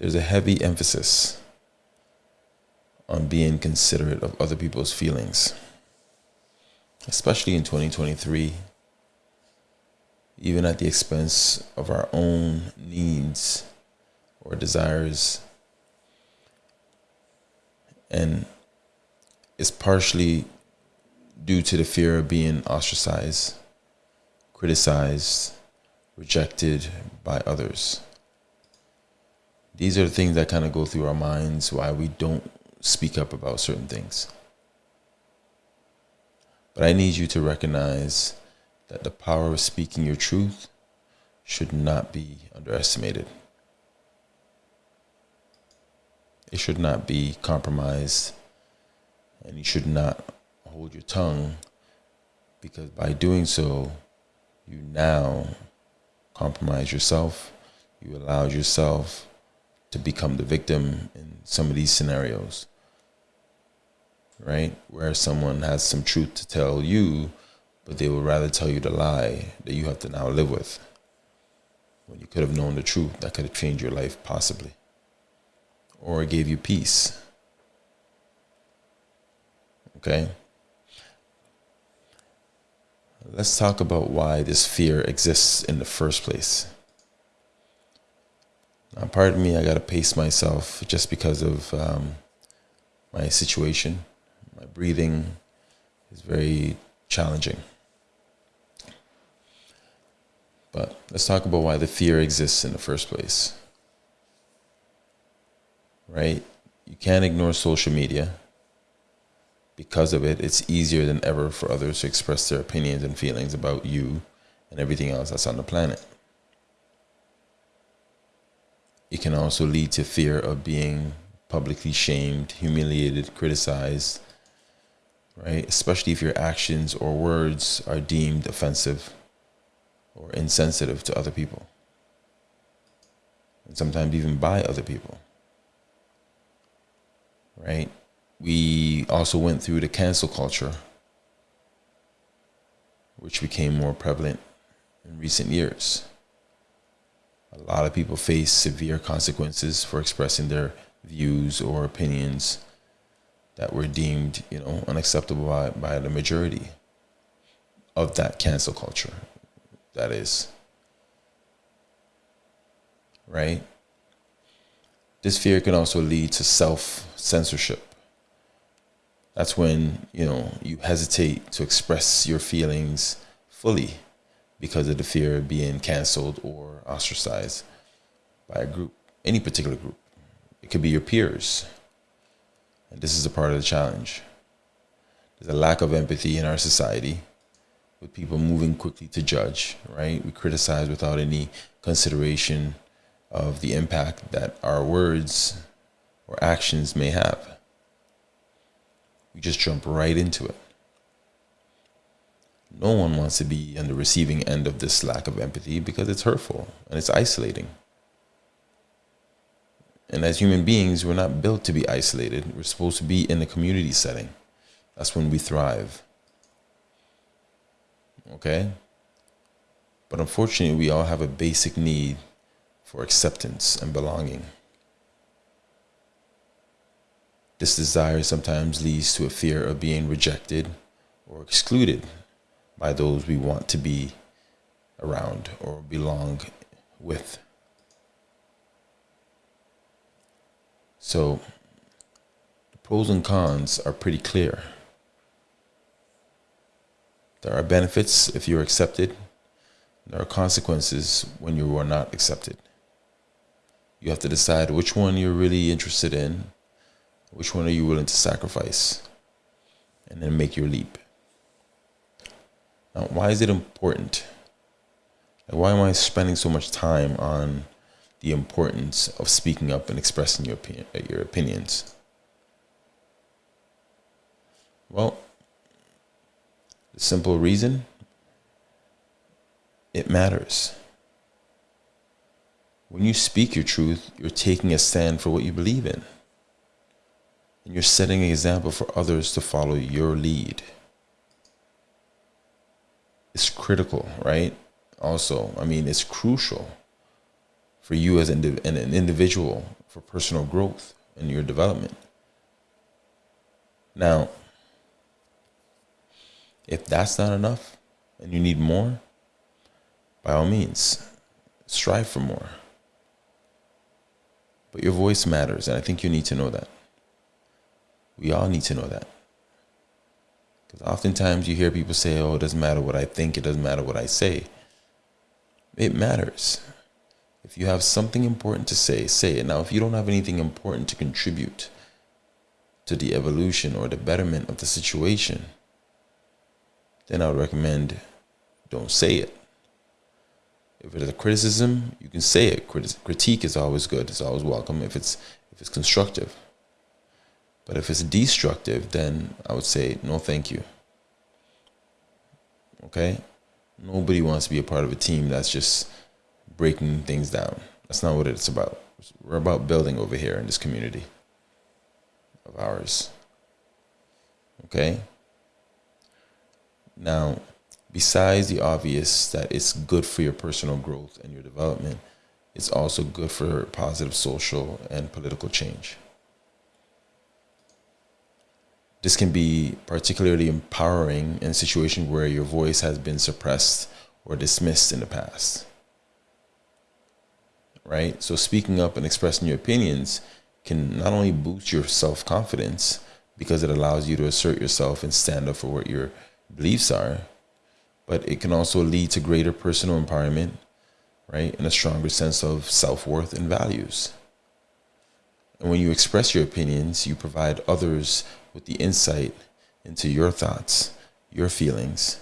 there's a heavy emphasis on being considerate of other people's feelings, especially in 2023, even at the expense of our own needs or desires. And it's partially due to the fear of being ostracized, criticized, rejected by others. These are the things that kind of go through our minds why we don't speak up about certain things. But I need you to recognize that the power of speaking your truth should not be underestimated. It should not be compromised, and you should not hold your tongue because by doing so, you now compromise yourself. You allow yourself to become the victim in some of these scenarios, right? Where someone has some truth to tell you, but they would rather tell you the lie that you have to now live with. When you could have known the truth, that could have changed your life possibly, or gave you peace. Okay? Let's talk about why this fear exists in the first place. Now, pardon me, I got to pace myself just because of um, my situation. My breathing is very challenging. But let's talk about why the fear exists in the first place. Right? You can't ignore social media. Because of it, it's easier than ever for others to express their opinions and feelings about you and everything else that's on the planet. It can also lead to fear of being publicly shamed, humiliated, criticized, right? Especially if your actions or words are deemed offensive or insensitive to other people. And sometimes even by other people, right? We also went through the cancel culture, which became more prevalent in recent years. A lot of people face severe consequences for expressing their views or opinions that were deemed, you know, unacceptable by, by the majority of that cancel culture. That is. Right? This fear can also lead to self censorship. That's when, you know, you hesitate to express your feelings fully because of the fear of being canceled or ostracized by a group, any particular group. It could be your peers. And this is a part of the challenge. There's a lack of empathy in our society with people moving quickly to judge, right? We criticize without any consideration of the impact that our words or actions may have. We just jump right into it. No one wants to be on the receiving end of this lack of empathy because it's hurtful and it's isolating. And as human beings, we're not built to be isolated. We're supposed to be in a community setting. That's when we thrive. Okay? But unfortunately, we all have a basic need for acceptance and belonging. This desire sometimes leads to a fear of being rejected or excluded by those we want to be around or belong with. So the pros and cons are pretty clear. There are benefits if you're accepted. There are consequences when you are not accepted. You have to decide which one you're really interested in, which one are you willing to sacrifice, and then make your leap. Now, why is it important? Like, why am I spending so much time on the importance of speaking up and expressing your opinion, uh, your opinions? Well, the simple reason it matters. When you speak your truth, you're taking a stand for what you believe in. And you're setting an example for others to follow your lead it's critical, right? Also, I mean, it's crucial for you as an individual for personal growth and your development. Now, if that's not enough and you need more, by all means, strive for more. But your voice matters, and I think you need to know that. We all need to know that. Because oftentimes you hear people say, oh, it doesn't matter what I think, it doesn't matter what I say. It matters. If you have something important to say, say it. Now, if you don't have anything important to contribute to the evolution or the betterment of the situation, then I would recommend don't say it. If it is a criticism, you can say it. critique is always good. It's always welcome if it's if it's constructive. But if it's destructive, then I would say no, thank you. Okay, nobody wants to be a part of a team that's just breaking things down. That's not what it's about. We're about building over here in this community of ours. Okay. Now, besides the obvious that it's good for your personal growth and your development, it's also good for positive social and political change. This can be particularly empowering in a situation where your voice has been suppressed or dismissed in the past. Right? So, speaking up and expressing your opinions can not only boost your self confidence because it allows you to assert yourself and stand up for what your beliefs are, but it can also lead to greater personal empowerment, right? And a stronger sense of self worth and values. And when you express your opinions, you provide others with the insight into your thoughts, your feelings,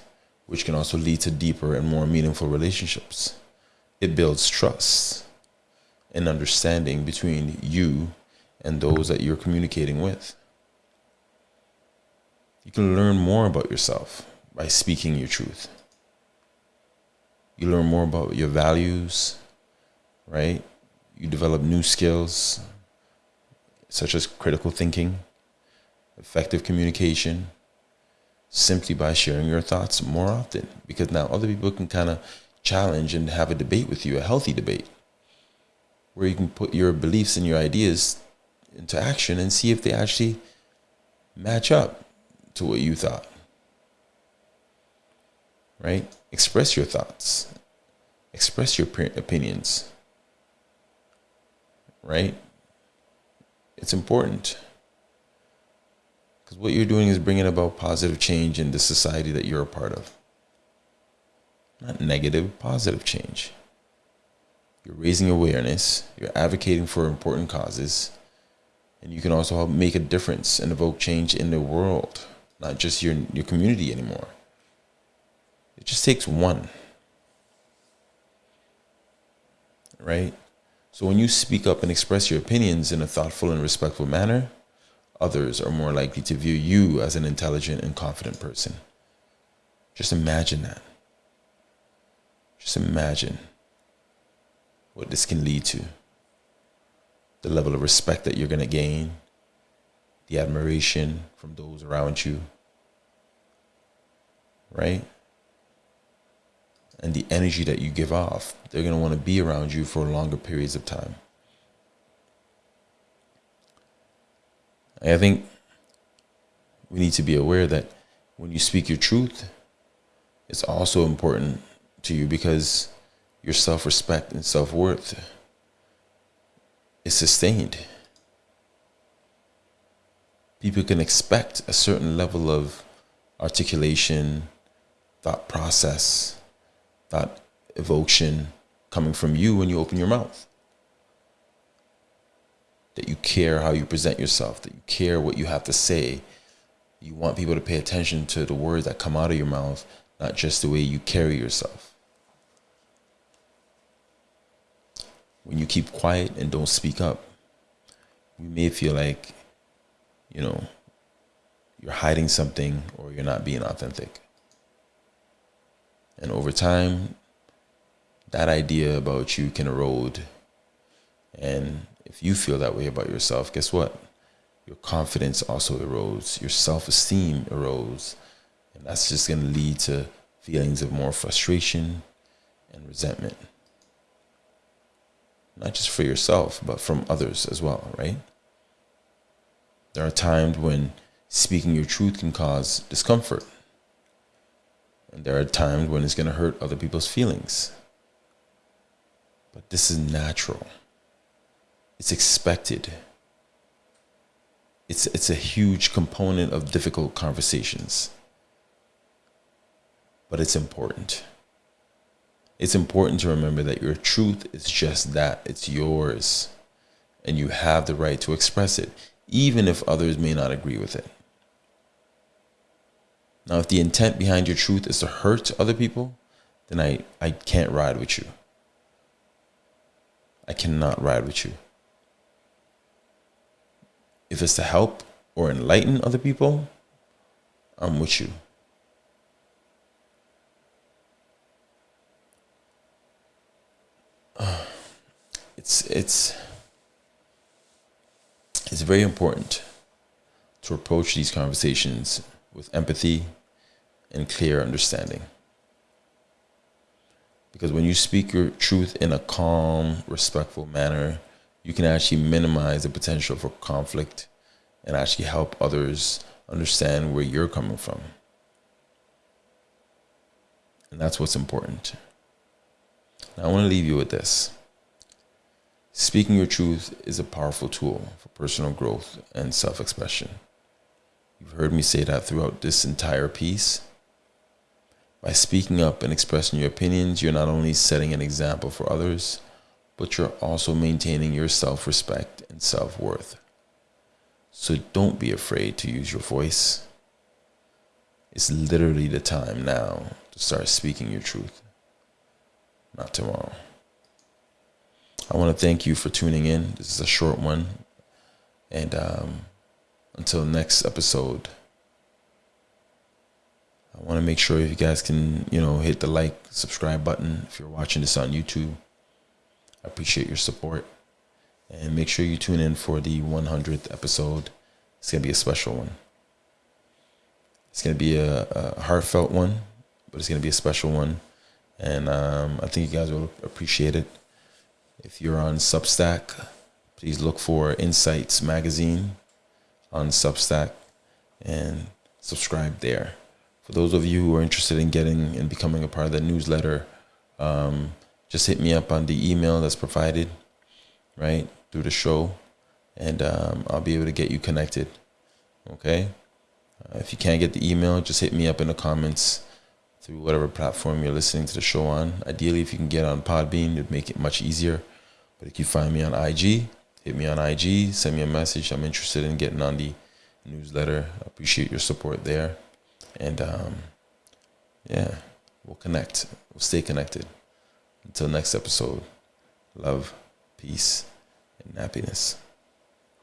which can also lead to deeper and more meaningful relationships. It builds trust and understanding between you and those that you're communicating with. You can learn more about yourself by speaking your truth. You learn more about your values, right? You develop new skills such as critical thinking, effective communication, simply by sharing your thoughts more often. Because now other people can kind of challenge and have a debate with you, a healthy debate, where you can put your beliefs and your ideas into action and see if they actually match up to what you thought. Right? Express your thoughts, express your opinions. Right? It's important. Because what you're doing is bringing about positive change in the society that you're a part of. Not negative, positive change. You're raising awareness, you're advocating for important causes, and you can also help make a difference and evoke change in the world, not just your, your community anymore. It just takes one. Right? So when you speak up and express your opinions in a thoughtful and respectful manner, others are more likely to view you as an intelligent and confident person. Just imagine that. Just imagine what this can lead to the level of respect that you're going to gain, the admiration from those around you, right? And the energy that you give off. They're going to want to be around you for longer periods of time. I think we need to be aware that when you speak your truth, it's also important to you because your self respect and self worth is sustained. People can expect a certain level of articulation, thought process, thought evocation coming from you when you open your mouth. That you care how you present yourself, that you care what you have to say. You want people to pay attention to the words that come out of your mouth, not just the way you carry yourself. when you keep quiet and don't speak up, you may feel like, you know, you're hiding something or you're not being authentic. And over time, that idea about you can erode. And if you feel that way about yourself, guess what? Your confidence also erodes, your self esteem erodes. And that's just going to lead to feelings of more frustration and resentment. not just for yourself, but from others as well, right? There are times when speaking your truth can cause discomfort. And there are times when it's going to hurt other people's feelings. But this is natural. It's expected. It's, it's a huge component of difficult conversations. But it's important. It's important to remember that your truth is just that it's yours. And you have the right to express it, even if others may not agree with it. Now, if the intent behind your truth is to hurt other people, then I, I can't ride with you. I cannot ride with you. If it's to help or enlighten other people, I'm with you. It's it's it's very important to approach these conversations with empathy and clear understanding. Because when you speak your truth in a calm, respectful manner, you can actually minimize the potential for conflict and actually help others understand where you're coming from. And that's what's important. Now, I want to leave you with this. Speaking your truth is a powerful tool for personal growth and self expression. You've heard me say that throughout this entire piece. By speaking up and expressing your opinions, you're not only setting an example for others, but you're also maintaining your self respect and self worth. So don't be afraid to use your voice. It's literally the time now to start speaking your truth, not tomorrow. I want to thank you for tuning in. This is a short one. And um, until next episode, I want to make sure if you guys can, you know, hit the like, subscribe button if you're watching this on YouTube. I appreciate your support. And make sure you tune in for the 100th episode. It's going to be a special one. It's going to be a, a, heartfelt one, but it's going to be a special one. And um, I think you guys will appreciate it. If you're on Substack, please look for Insights Magazine on Substack and subscribe there for those of you who are interested in getting and becoming a part of the newsletter, um, just hit me up on the email that's provided, right, through the show, and um, I'll be able to get you connected. Okay? Uh, if you can't get the email, just hit me up in the comments through whatever platform you're listening to the show on. Ideally, if you can get on Podbean, it'd make it much easier. But if you find me on IG, hit me on IG, send me a message. I'm interested in getting on the newsletter. I appreciate your support there. And um, yeah, we'll connect. We'll stay connected. Until next episode, love, peace, and happiness.